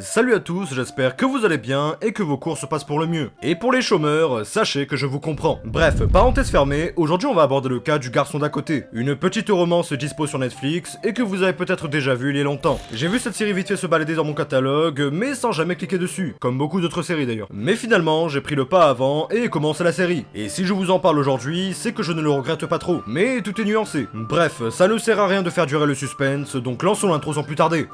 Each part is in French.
Salut à tous, j'espère que vous allez bien et que vos cours se passent pour le mieux. Et pour les chômeurs, sachez que je vous comprends. Bref, parenthèse fermée, aujourd'hui on va aborder le cas du garçon d'à côté. Une petite romance dispo sur Netflix et que vous avez peut-être déjà vu il y a longtemps. J'ai vu cette série vite fait se balader dans mon catalogue, mais sans jamais cliquer dessus, comme beaucoup d'autres séries d'ailleurs. Mais finalement, j'ai pris le pas avant et commencé la série. Et si je vous en parle aujourd'hui, c'est que je ne le regrette pas trop. Mais tout est nuancé. Bref, ça ne sert à rien de faire durer le suspense, donc lançons l'intro sans plus tarder.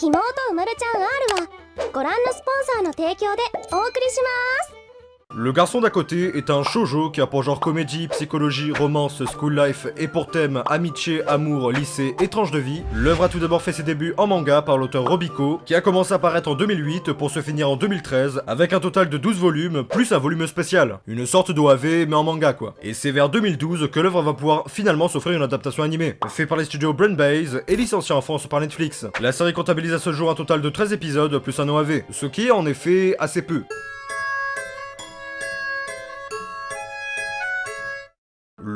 妹うまるちゃん R はご覧のスポンサーの提供でお送りします。Le garçon d'à côté est un shoujo qui a pour genre comédie, psychologie, romance, school life et pour thème amitié, amour, lycée et tranche de vie. L'œuvre a tout d'abord fait ses débuts en manga par l'auteur Robiko, qui a commencé à paraître en 2008 pour se finir en 2013 avec un total de 12 volumes plus un volume spécial. Une sorte d'OAV mais en manga quoi. Et c'est vers 2012 que l'œuvre va pouvoir finalement s'offrir une adaptation animée, fait par les studios Brain Base et licencié en France par Netflix. La série comptabilise à ce jour un total de 13 épisodes plus un OAV, ce qui est en effet assez peu.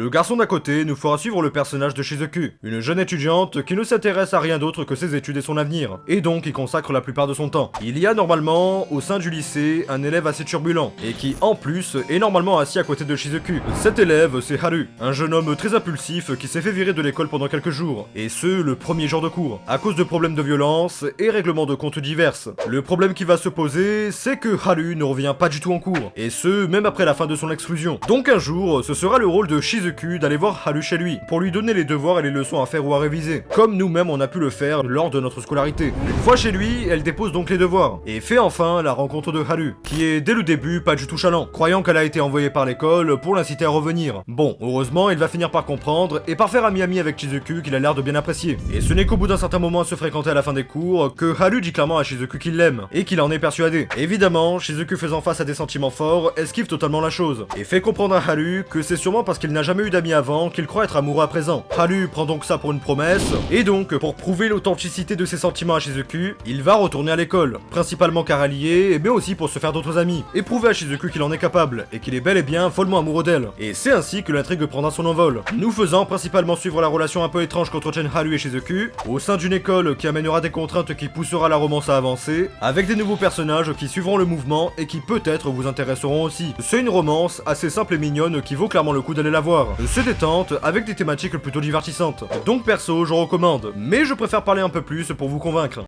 Le garçon d'à côté nous fera suivre le personnage de Shizuku, une jeune étudiante qui ne s'intéresse à rien d'autre que ses études et son avenir, et donc y consacre la plupart de son temps. Il y a normalement, au sein du lycée, un élève assez turbulent, et qui, en plus, est normalement assis à côté de Shizuku. Cet élève, c'est Haru, un jeune homme très impulsif qui s'est fait virer de l'école pendant quelques jours, et ce, le premier jour de cours, à cause de problèmes de violence et règlements de comptes divers. Le problème qui va se poser, c'est que Haru ne revient pas du tout en cours, et ce, même après la fin de son exclusion. Donc un jour, ce sera le rôle de Shizuku d'aller voir Haru chez lui, pour lui donner les devoirs et les leçons à faire ou à réviser, comme nous-mêmes on a pu le faire lors de notre scolarité. Une fois chez lui, elle dépose donc les devoirs, et fait enfin la rencontre de Haru, qui est dès le début pas du tout chalant, croyant qu'elle a été envoyée par l'école pour l'inciter à revenir. Bon, heureusement, il va finir par comprendre, et par faire ami-ami avec Shizuku qu'il a l'air de bien apprécier. Et ce n'est qu'au bout d'un certain moment à se fréquenter à la fin des cours, que Haru dit clairement à Shizuku qu'il l'aime, et qu'il en est persuadé. Évidemment, Shizuku faisant face à des sentiments forts, esquive totalement la chose, et fait comprendre à Haru que c'est sûrement parce qu'il n'a jamais eu d'amis avant qu'il croit être amoureux à présent. Haru prend donc ça pour une promesse, et donc, pour prouver l'authenticité de ses sentiments à Shizuku, il va retourner à l'école, principalement car allié, mais aussi pour se faire d'autres amis, et prouver à Shizuku qu'il en est capable, et qu'il est bel et bien follement amoureux d'elle. Et c'est ainsi que l'intrigue prendra son envol, nous faisant principalement suivre la relation un peu étrange qu'entretiennent Haru et Shizuku, au sein d'une école qui amènera des contraintes qui poussera la romance à avancer, avec des nouveaux personnages qui suivront le mouvement et qui peut-être vous intéresseront aussi. C'est une romance assez simple et mignonne qui vaut clairement le coup d'aller la voir. C'est détente, avec des thématiques plutôt divertissantes. Donc perso, je recommande, mais je préfère parler un peu plus pour vous convaincre.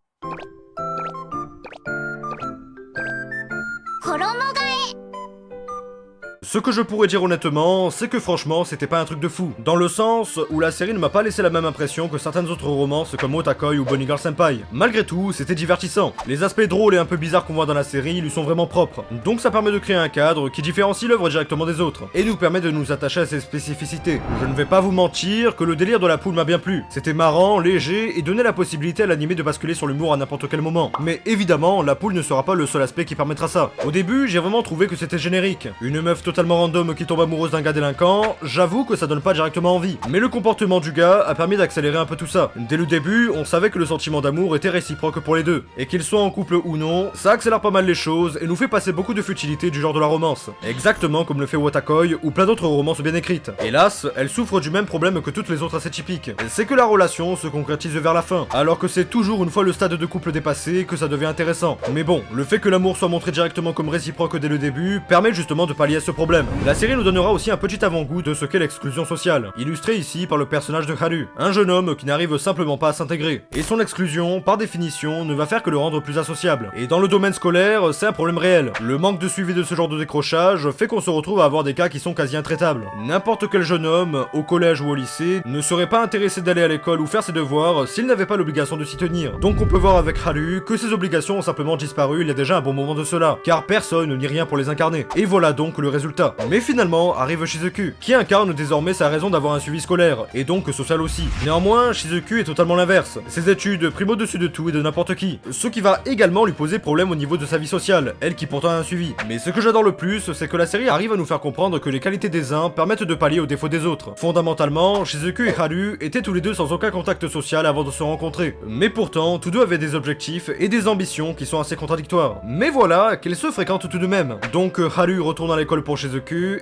Ce que je pourrais dire honnêtement, c'est que franchement, c'était pas un truc de fou. Dans le sens où la série ne m'a pas laissé la même impression que certaines autres romances comme Otakoi ou Bonnie Girl Senpai. Malgré tout, c'était divertissant. Les aspects drôles et un peu bizarres qu'on voit dans la série lui sont vraiment propres. Donc ça permet de créer un cadre qui différencie l'œuvre directement des autres, et nous permet de nous attacher à ses spécificités. Je ne vais pas vous mentir que le délire de la poule m'a bien plu. C'était marrant, léger, et donnait la possibilité à l'animé de basculer sur l'humour à n'importe quel moment. Mais évidemment, la poule ne sera pas le seul aspect qui permettra ça. Au début, j'ai vraiment trouvé que c'était générique. Une meuf totalement random qui tombe amoureuse d'un gars délinquant, j'avoue que ça donne pas directement envie. Mais le comportement du gars a permis d'accélérer un peu tout ça. Dès le début, on savait que le sentiment d'amour était réciproque pour les deux, et qu'ils soient en couple ou non, ça accélère pas mal les choses et nous fait passer beaucoup de futilité du genre de la romance. Exactement comme le fait Watakoi ou plein d'autres romances bien écrites. Hélas, elle souffre du même problème que toutes les autres assez typiques. C'est que la relation se concrétise vers la fin, alors que c'est toujours une fois le stade de couple dépassé que ça devient intéressant. Mais bon, le fait que l'amour soit montré directement comme réciproque dès le début permet justement de pallier à ce problème. La série nous donnera aussi un petit avant-goût de ce qu'est l'exclusion sociale, illustré ici par le personnage de Haru, un jeune homme qui n'arrive simplement pas à s'intégrer. Et son exclusion, par définition, ne va faire que le rendre plus associable. Et dans le domaine scolaire, c'est un problème réel. Le manque de suivi de ce genre de décrochage fait qu'on se retrouve à avoir des cas qui sont quasi intraitables. N'importe quel jeune homme, au collège ou au lycée, ne serait pas intéressé d'aller à l'école ou faire ses devoirs s'il n'avait pas l'obligation de s'y tenir. Donc on peut voir avec Haru que ces obligations ont simplement disparu il y a déjà un bon moment de cela, car personne ni rien pour les incarner. Et voilà donc le résultat. Mais finalement, arrive Shizuku, qui incarne désormais sa raison d'avoir un suivi scolaire, et donc social aussi. Néanmoins, Shizuku est totalement l'inverse. Ses études priment au-dessus de tout et de n'importe qui, ce qui va également lui poser problème au niveau de sa vie sociale, elle qui pourtant a un suivi. Mais ce que j'adore le plus, c'est que la série arrive à nous faire comprendre que les qualités des uns permettent de pallier aux défauts des autres. Fondamentalement, Shizuku et Haru étaient tous les deux sans aucun contact social avant de se rencontrer. Mais pourtant, tous deux avaient des objectifs et des ambitions qui sont assez contradictoires. Mais voilà, qu'ils se fréquentent tout de même. Donc Haru retourne à l'école pour Shizuku,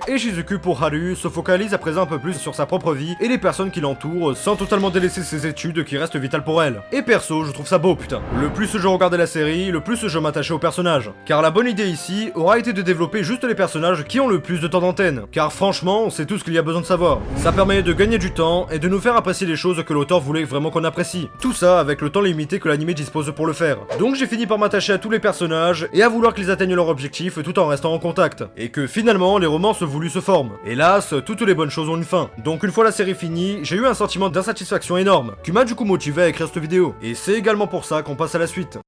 et Shizuku pour Haru se focalise à présent un peu plus sur sa propre vie et les personnes qui l'entourent, sans totalement délaisser ses études qui restent vitales pour elle. Et perso, je trouve ça beau, putain. Le plus je regardais la série, le plus je m'attachais aux personnages. Car la bonne idée ici aura été de développer juste les personnages qui ont le plus de temps d'antenne. Car franchement, c'est tout ce qu'il y a besoin de savoir. Ça permet de gagner du temps et de nous faire apprécier les choses que l'auteur voulait vraiment qu'on apprécie. Tout ça avec le temps limité que l'anime dispose pour le faire. Donc j'ai fini par m'attacher à tous les personnages et à vouloir qu'ils atteignent leur objectif tout en restant en contact. Et que finalement, les romances voulues se forment. Hélas, toutes les bonnes choses ont une fin. Donc une fois la série finie, j'ai eu un sentiment d'insatisfaction énorme, qui m'a du coup motivé à écrire cette vidéo. Et c'est également pour ça qu'on passe à la suite.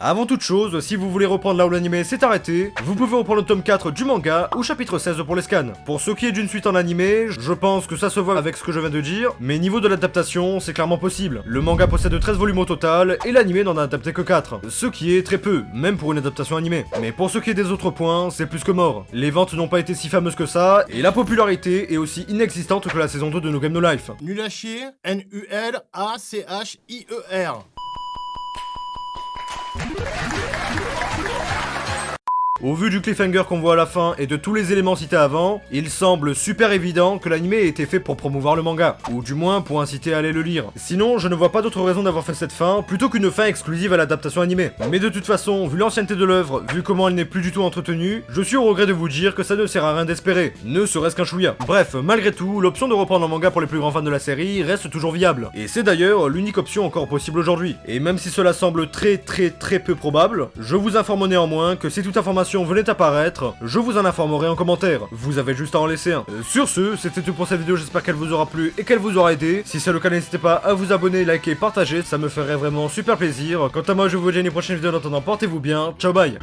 Avant toute chose, si vous voulez reprendre là où l'anime s'est arrêté, vous pouvez reprendre le tome 4 du manga ou chapitre 16 pour les scans. Pour ce qui est d'une suite en animé, je pense que ça se voit avec ce que je viens de dire, mais niveau de l'adaptation, c'est clairement possible. Le manga possède 13 volumes au total, et l'anime n'en a adapté que 4, ce qui est très peu, même pour une adaptation animée. Mais pour ce qui est des autres points, c'est plus que mort. Les ventes n'ont pas été si fameuses que ça, et la popularité est aussi inexistante que la saison 2 de No Game No Life. Nul à chier, N-U-L-A-C-H-I-E-R. Yeah. Au vu du cliffhanger qu'on voit à la fin et de tous les éléments cités avant, il semble super évident que l'anime ait été fait pour promouvoir le manga, ou du moins pour inciter à aller le lire. Sinon, je ne vois pas d'autre raison d'avoir fait cette fin, plutôt qu'une fin exclusive à l'adaptation animée. Mais de toute façon, vu l'ancienneté de l'œuvre, vu comment elle n'est plus du tout entretenue, je suis au regret de vous dire que ça ne sert à rien d'espérer, ne serait-ce qu'un chouïa. Bref, malgré tout, l'option de reprendre un manga pour les plus grands fans de la série reste toujours viable, et c'est d'ailleurs l'unique option encore possible aujourd'hui. Et même si cela semble très très très peu probable, je vous informe néanmoins que si toute information venait apparaître, je vous en informerai en commentaire. Vous avez juste à en laisser un. Euh, sur ce, c'était tout pour cette vidéo, j'espère qu'elle vous aura plu et qu'elle vous aura aidé. Si c'est le cas, n'hésitez pas à vous abonner, liker, partager, ça me ferait vraiment super plaisir. Quant à moi, je vous dis à une prochaine vidéo en attendant, portez-vous bien, ciao bye